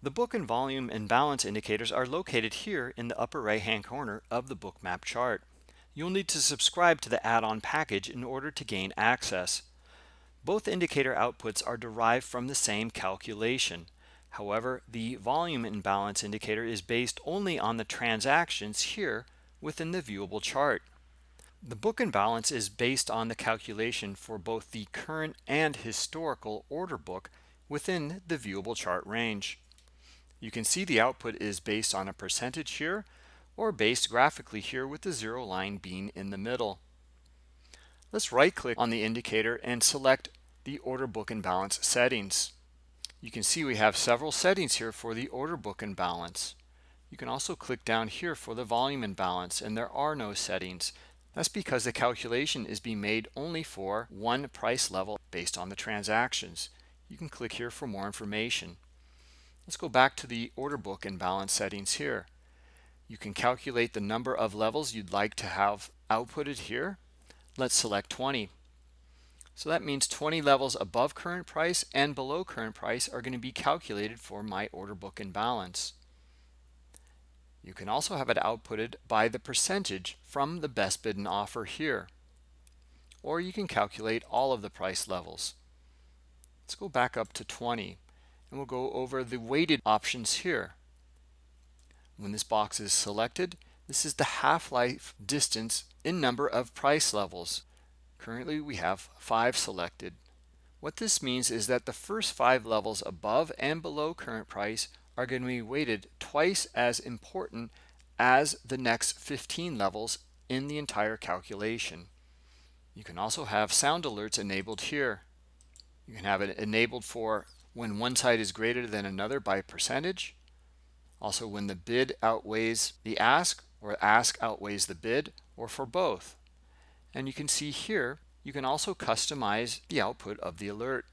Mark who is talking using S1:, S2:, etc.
S1: The book and volume imbalance indicators are located here in the upper right hand corner of the Bookmap chart. You'll need to subscribe to the add-on package in order to gain access. Both indicator outputs are derived from the same calculation. However, the volume imbalance indicator is based only on the transactions here within the viewable chart. The book imbalance is based on the calculation for both the current and historical order book within the viewable chart range. You can see the output is based on a percentage here or based graphically here with the zero line being in the middle. Let's right click on the indicator and select the order book imbalance settings. You can see we have several settings here for the order book imbalance. You can also click down here for the volume imbalance and there are no settings. That's because the calculation is being made only for one price level based on the transactions. You can click here for more information. Let's go back to the order book imbalance settings here. You can calculate the number of levels you'd like to have outputted here. Let's select 20. So that means 20 levels above current price and below current price are going to be calculated for my order book imbalance. You can also have it outputted by the percentage from the best bid and offer here. Or you can calculate all of the price levels. Let's go back up to 20 and we'll go over the weighted options here. When this box is selected, this is the half-life distance in number of price levels. Currently we have five selected. What this means is that the first five levels above and below current price are going to be weighted twice as important as the next 15 levels in the entire calculation. You can also have sound alerts enabled here. You can have it enabled for when one side is greater than another by percentage. Also when the bid outweighs the ask or ask outweighs the bid or for both. And you can see here, you can also customize the output of the alert.